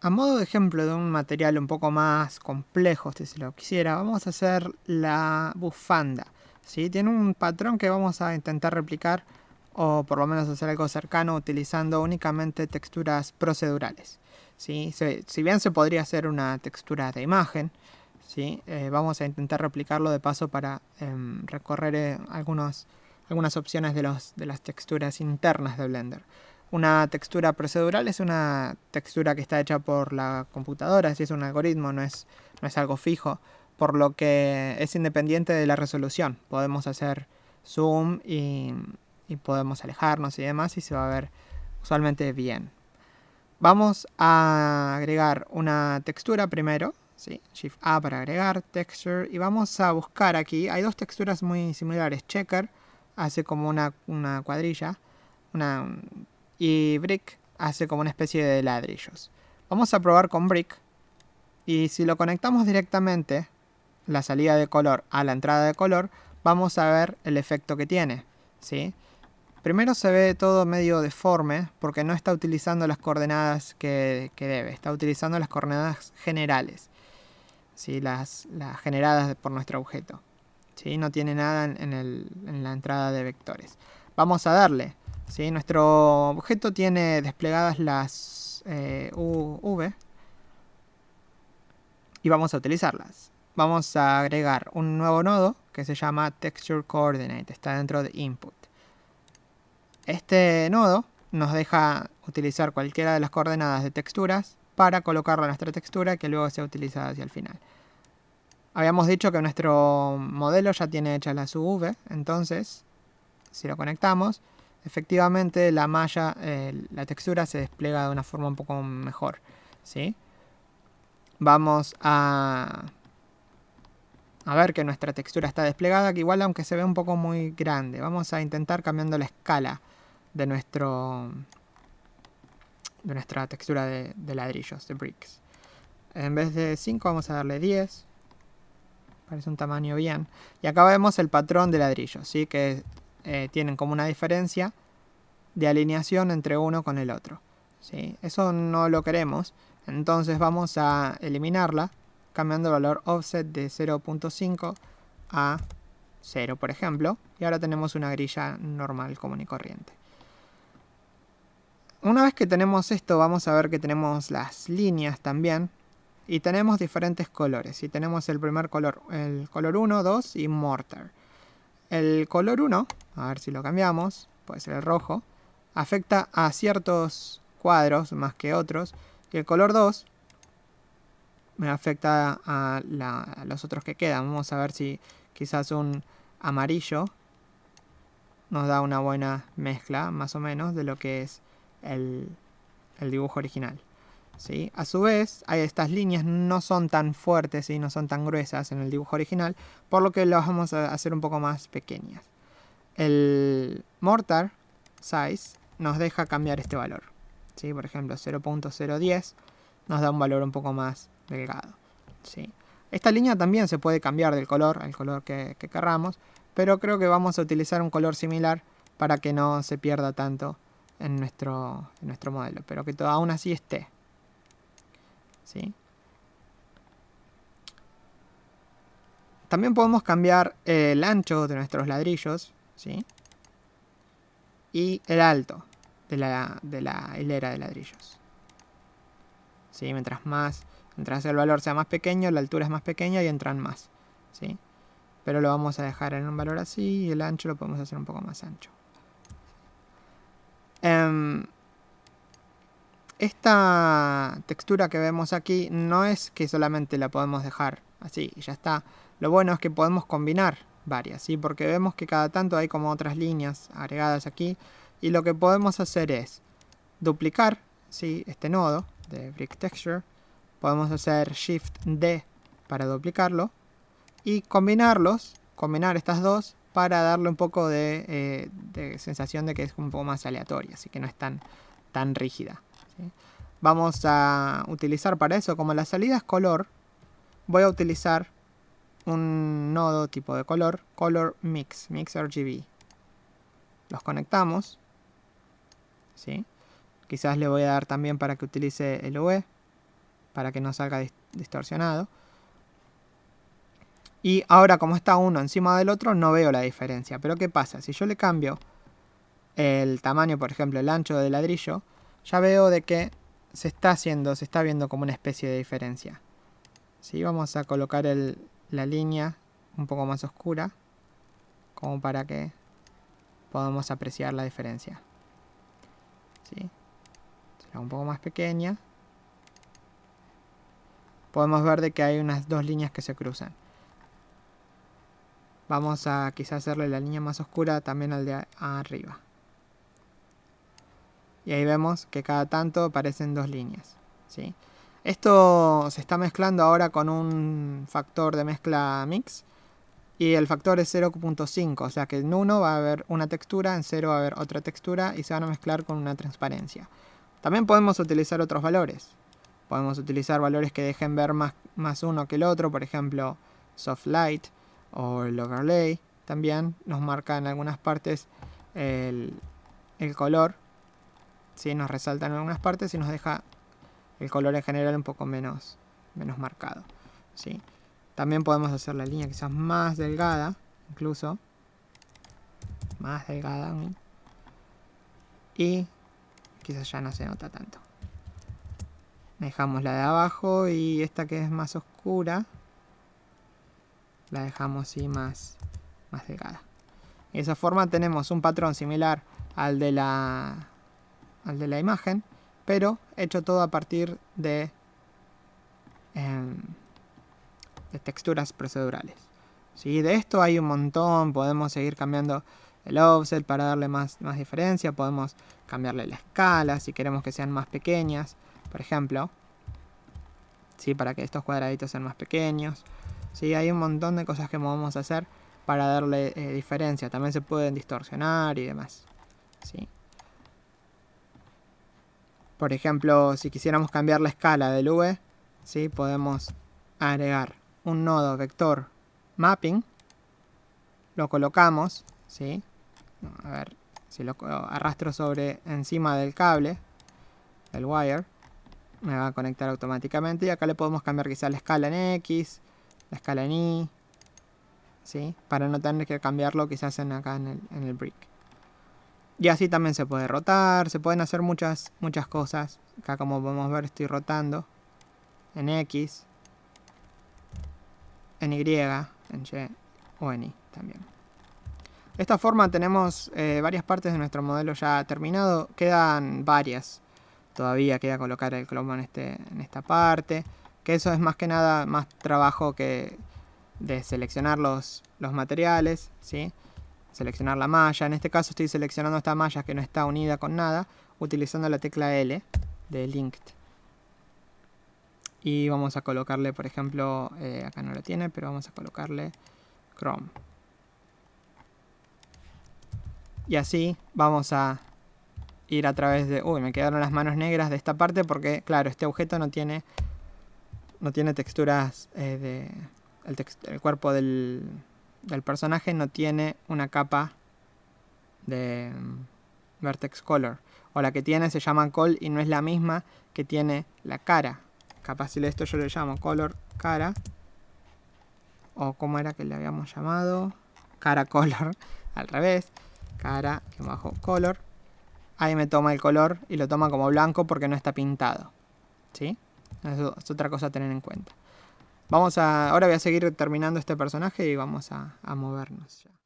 a modo de ejemplo de un material un poco más complejo, si se lo quisiera, vamos a hacer la bufanda. ¿sí? Tiene un patrón que vamos a intentar replicar o por lo menos hacer algo cercano utilizando únicamente texturas procedurales. ¿sí? si bien se podría hacer una textura de imagen, ¿sí? Eh, vamos a intentar replicarlo de paso para em, recorrer eh, algunas opciones de, los, de las texturas internas de Blender. Una textura procedural es una textura que está hecha por la computadora, si es un algoritmo, no es, no es algo fijo, por lo que es independiente de la resolución. Podemos hacer zoom y, y podemos alejarnos y demás y se va a ver usualmente bien. Vamos a agregar una textura primero, ¿sí? Shift A para agregar texture y vamos a buscar aquí, hay dos texturas muy similares, checker hace como una, una cuadrilla, una y Brick hace como una especie de ladrillos. Vamos a probar con Brick y si lo conectamos directamente, la salida de color a la entrada de color, vamos a ver el efecto que tiene. ¿sí? Primero se ve todo medio deforme porque no está utilizando las coordenadas que, debe, está utilizando las coordenadas generales, ¿sí? las, las generadas por nuestro objeto. ¿sí? No tiene nada en, en la entrada de vectores. Vamos a darle nuestro objeto tiene desplegadas las eh, V y vamos a utilizarlas. Vamos a agregar un nuevo nodo que se llama Texture Coordinate, está dentro de Input. Este nodo nos deja utilizar cualquiera de las coordenadas de texturas para colocarlo en nuestra textura que luego sea utilizada hacia el final. Habíamos dicho que nuestro modelo ya tiene hecha la V, entonces si lo conectamos efectivamente la malla, eh, la textura se despliega de una forma un poco mejor. ¿sí? Vamos a, a ver que nuestra textura está desplegada, que igual aunque se ve un poco muy grande. Vamos a intentar cambiando la escala de nuestro de nuestra textura de, ladrillos, de bricks. En vez de 5 vamos a darle 10. Parece un tamaño bien. Y acá vemos el patrón de ladrillos, ¿sí? que eh, tienen como una diferencia de alineación entre uno con el otro. ¿sí? Eso no lo queremos, entonces vamos a eliminarla cambiando el valor offset de 0.5 a 0, por ejemplo, y ahora tenemos una grilla normal, común y corriente. Una vez que tenemos esto, vamos a ver que tenemos las líneas también, y tenemos diferentes colores, y tenemos el primer color, el color 1, 2 y Mortar. El color 1, a ver si lo cambiamos, puede ser el rojo, afecta a ciertos cuadros más que otros. Y el color 2 me afecta a, los otros que quedan. Vamos a ver si quizás un amarillo nos da una buena mezcla, más o menos, de lo que es el dibujo original. A su vez, estas líneas no son tan fuertes y no son tan gruesas en el dibujo original, por lo que las vamos a hacer un poco más pequeñas. El mortar size nos deja cambiar este valor. Por ejemplo, 0.010 nos da un valor un poco más delgado. Esta línea también se puede cambiar del color al color que, querramos, pero creo que vamos a utilizar un color similar para que no se pierda tanto en nuestro, en nuestro modelo, pero que aún así esté. También podemos cambiar el ancho de nuestros ladrillos, ¿sí? Y el alto de la, de la hilera de ladrillos. ¿Sí? Mientras más, mientras el valor sea más pequeño, la altura es más pequeña y entran más, ¿sí? Pero lo vamos a dejar en un valor así y el ancho lo podemos hacer un poco más ancho. Em, esta textura que vemos aquí no es que solamente la podemos dejar así y ya está. Lo bueno es que podemos combinar varias, ¿sí? porque vemos que cada tanto hay como otras líneas agregadas aquí y lo que podemos hacer es duplicar ¿sí? este nodo de Brick Texture. Podemos hacer Shift D para duplicarlo y combinarlos, combinar estas dos para darle un poco de, eh, sensación de que es un poco más aleatoria, así que no es tan, tan rígida. Vamos a utilizar para eso, como la salida es color, voy a utilizar un nodo tipo de color, color mix, mix RGB. Los conectamos. ¿sí? Quizás le voy a dar también para que utilice el UE. para que no salga distorsionado. Y ahora como está uno encima del otro no veo la diferencia. Pero ¿qué pasa? Si yo le cambio el tamaño, por ejemplo, el ancho del ladrillo, ya veo de que se está haciendo, se está viendo como una especie de diferencia. ¿Sí? Vamos a colocar la línea un poco más oscura, como para que podamos apreciar la diferencia. ¿Sí? Será un poco más pequeña. Podemos ver de que hay unas dos líneas que se cruzan. Vamos a quizás hacerle la línea más oscura también al de arriba. Y ahí vemos que cada tanto aparecen dos líneas. ¿sí? Esto se está mezclando ahora con un factor de mezcla mix. Y el factor es 0.5, o sea que en 1 va a haber una textura, en 0 va a haber otra textura y se van a mezclar con una transparencia. También podemos utilizar otros valores. Podemos utilizar valores que dejen ver más, más uno que el otro, por ejemplo, soft light o el overlay. También nos marca en algunas partes el, el color ¿sí? Nos resalta en algunas partes y nos deja el color en general un poco menos, menos marcado. ¿sí? También podemos hacer la línea quizás más delgada, incluso. Más delgada Y quizás ya no se nota tanto. Dejamos la de abajo y esta que es más oscura, la dejamos así más, más delgada. De esa forma tenemos un patrón similar al de la al de la imagen, pero hecho todo a partir de, em, de texturas procedurales. ¿Sí? De esto hay un montón, podemos seguir cambiando el offset para darle más, más diferencia, podemos cambiarle la escala si queremos que sean más pequeñas, por ejemplo, ¿sí? para que estos cuadraditos sean más pequeños. ¿sí? Hay un montón de cosas que podemos hacer para darle eh, diferencia, también se pueden distorsionar y demás. ¿sí? Por ejemplo, si quisiéramos cambiar la escala del V, ¿sí? podemos agregar un nodo vector mapping, lo colocamos, ¿sí? a ver si lo arrastro sobre encima del cable, del wire, me va a conectar automáticamente y acá le podemos cambiar quizá la escala en X, la escala en Y, ¿sí? para no tener que cambiarlo quizás en acá en el, en el brick. Y así también se puede rotar, se pueden hacer muchas, muchas cosas. Acá como podemos ver estoy rotando en X, en Y, en Y o en Y también. De esta forma tenemos eh, varias partes de nuestro modelo ya terminado. Quedan varias. Todavía queda colocar el cromo en, este, en esta parte. Que eso es más que nada más trabajo que de seleccionar los, los materiales. ¿sí? Seleccionar la malla. En este caso estoy seleccionando esta malla que no está unida con nada, utilizando la tecla L de Linked. Y vamos a colocarle, por ejemplo, eh, acá no lo tiene, pero vamos a colocarle Chrome. Y así vamos a ir a través de... Uy, me quedaron las manos negras de esta parte porque, claro, este objeto no tiene, no tiene texturas eh, de... el cuerpo del, del personaje no tiene una capa de mm, vertex color. O la que tiene se llama col y no es la misma que tiene la cara. Capaz si esto yo le llamo color cara. O como era que le habíamos llamado. Cara color. Al revés. Cara que bajo color. Ahí me toma el color y lo toma como blanco porque no está pintado. ¿Sí? Eso es otra cosa a tener en cuenta. Vamos a, ahora voy a seguir terminando este personaje y vamos a, a movernos ya.